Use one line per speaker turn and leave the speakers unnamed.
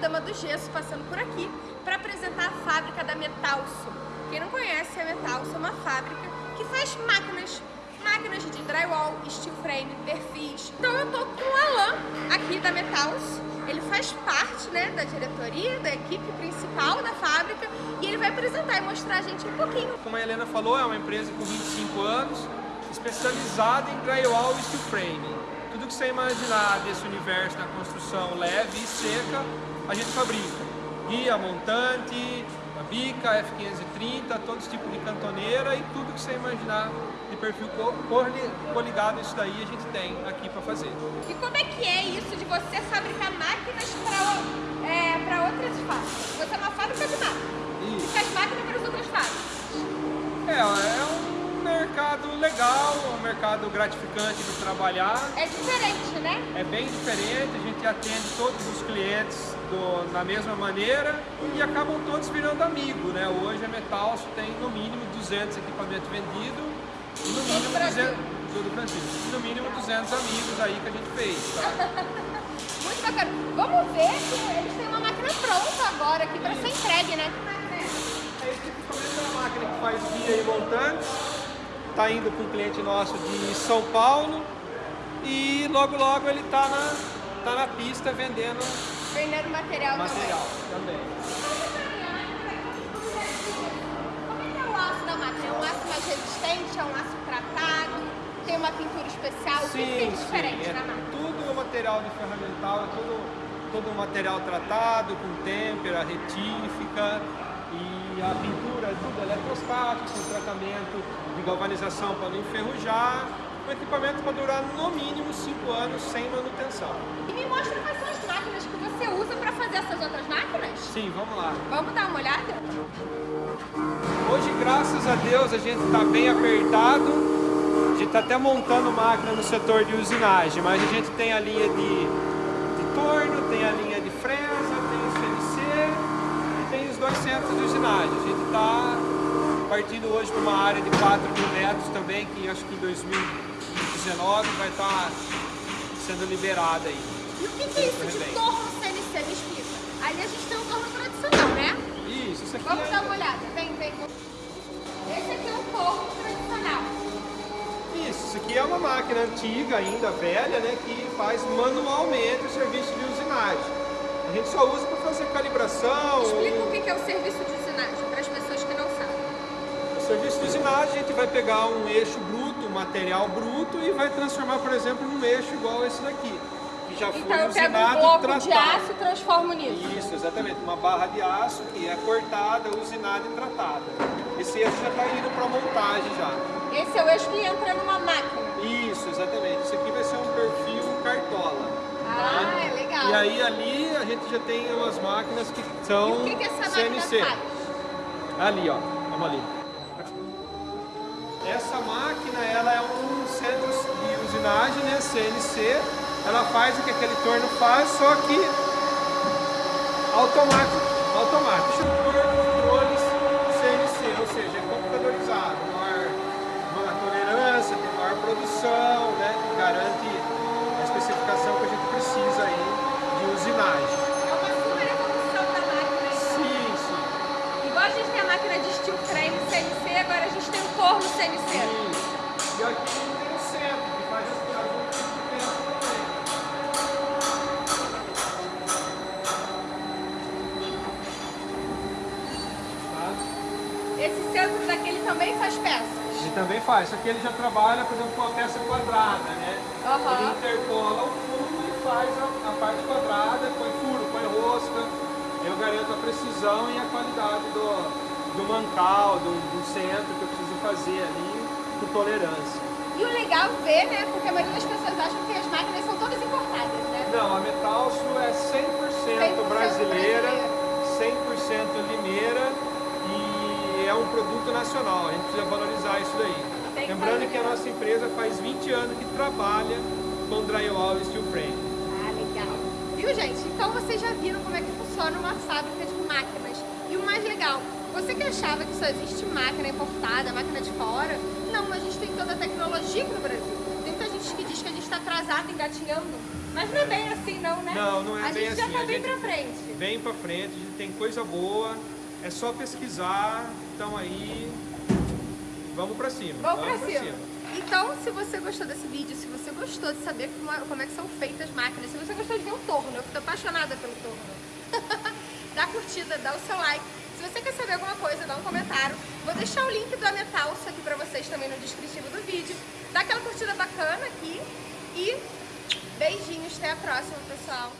Dama do Gesso passando por aqui para apresentar a fábrica da Metalso. Quem não conhece, a Metalso é uma fábrica que faz máquinas, máquinas de drywall, steel frame, perfis. Então eu tô com o Alan aqui da Metalso, ele faz parte né, da diretoria, da equipe principal da fábrica e ele vai apresentar e mostrar a gente um pouquinho.
Como a Helena falou, é uma empresa com 25 anos, especializada em drywall e steel frame. Que você imaginar desse universo da construção leve e seca, a gente fabrica. Guia, montante, bica, F530, todos os tipos de cantoneira e tudo que você imaginar de perfil coligado isso daí a gente tem aqui para fazer.
E como é que é isso de você fabricar máquinas para é, outras fábricas? Você é uma fábrica de máquinas. Isso. E faz máquina para as outras fábricas.
É, é um mercado legal, um mercado gratificante de trabalhar.
É diferente, né?
É bem diferente, a gente atende todos os clientes do, na mesma maneira e acabam todos virando amigos, né? Hoje a Metalso tem no mínimo 200 equipamentos vendidos e no mínimo 200, do Brasil, no mínimo 200 amigos aí que a gente fez, tá?
Muito bacana. Vamos ver que eles têm uma máquina pronta agora aqui para ser entregue, né?
É esse equipamento é uma máquina que faz guia e montante está indo para um cliente nosso de São Paulo e logo logo ele está na, tá na pista vendendo,
vendendo material,
material
também. também. Como é que é o? É um aço mais resistente? É um aço tratado? Tem uma pintura especial?
Sim, o que
tem diferente
sim, é
na máquina?
Tudo material de ferramental, é tudo, todo material tratado com têmpera, retífica e a pintura é tudo eletrostático, com tratamento de galvanização para não enferrujar, um equipamento para durar no mínimo 5 anos sem manutenção.
E me mostra quais são as máquinas que você usa para fazer essas outras máquinas?
Sim, vamos lá.
Vamos dar uma olhada?
Hoje, graças a Deus, a gente está bem apertado. A gente está até montando máquina no setor de usinagem, mas a gente tem a linha de, de torno, de usinagem. A gente está partindo hoje para uma área de 4 mil metros também, que acho que em 2019 vai estar tá sendo liberada aí.
E o que, que é isso de torno CNC? Me explica. Ali a gente tem um torno tradicional, né?
Isso, isso aqui
Vamos
é...
dar uma olhada. Vem, vem. Esse aqui é um torno tradicional.
Isso, isso aqui é uma máquina antiga ainda, velha, né, que faz manualmente o serviço de usinagem. A gente só usa para fazer calibração.
Explica ou... o que é o serviço de usinagem para as pessoas que não sabem
serviço de usinagem, a gente vai pegar um eixo bruto, um material bruto e vai transformar, por exemplo, num eixo igual esse daqui. Que já
então
foi
eu
usinado
pego um bloco tratado. de aço e transformo nisso.
Isso, exatamente. Uma barra de aço que é cortada, usinada e tratada. Esse eixo já está indo para montagem já.
Esse é o eixo que entra numa máquina.
Isso, exatamente. Esse aqui vai ser um perfil cartola.
Ah, tá? é legal.
E aí ali a gente já tem umas máquinas que são
e o que, que essa
CNC.
Faz?
Ali, ó. Vamos ali. Essa máquina ela é um centro de usinagem, né, CNC. Ela faz o que aquele torno faz, só que automático. automático. Por controles CNC, ou seja, é computadorizado. Maior, maior tolerância, tem maior produção, né, garante a especificação que a gente precisa aí de usinagem.
É uma super evolução da máquina.
Sim, sim.
Igual a gente tem a máquina de steel frame CNC, agora a gente tem o torno CNC.
E aqui tem o centro, que faz as coisas também.
Esse centro daqui ele também faz peças?
Ele também faz, só que ele já trabalha, por exemplo, com a peça quadrada, né?
Uhum.
Ele interpola o fundo e faz a, a parte quadrada, põe furo, põe rosca. Eu garanto a precisão e a qualidade do, do mancal, do, do centro que eu preciso fazer ali, com tolerância.
E o legal ver, né, porque a maioria das pessoas acham que as máquinas são todas importadas, né?
Não, a Metalso é 100%, 100 brasileira, 100% limeira e é um produto nacional, a gente precisa valorizar isso daí.
Tem
Lembrando que, que a nossa empresa faz 20 anos que trabalha com drywall e steel frame.
Ah, legal. Viu, gente? Então vocês já viram como é que funciona uma fábrica de máquinas. E o mais legal, você que achava que só existe máquina importada, máquina de fora, não, a gente tem toda a tecnologia aqui no Brasil. Tem muita gente que diz que a gente tá atrasado, engatinhando. Mas não é bem assim não, né?
Não, não é
a
bem
gente já
assim,
tá
a
bem pra frente.
Bem pra frente, a gente tem coisa boa, é só pesquisar, então aí vamos pra cima.
Vamos pra cima. Então, se você gostou desse vídeo, se você gostou de saber como, é- como é que são feitas as máquinas, se você gostou de ver o torno, eu fico apaixonada pelo torno. dá curtida, dá o seu like. Se você quer saber alguma coisa, dá um comentário. Vou deixar o link do Ametalso aqui pra vocês também no descritivo do vídeo. Dá aquela curtida bacana aqui e beijinhos. Até a próxima, pessoal.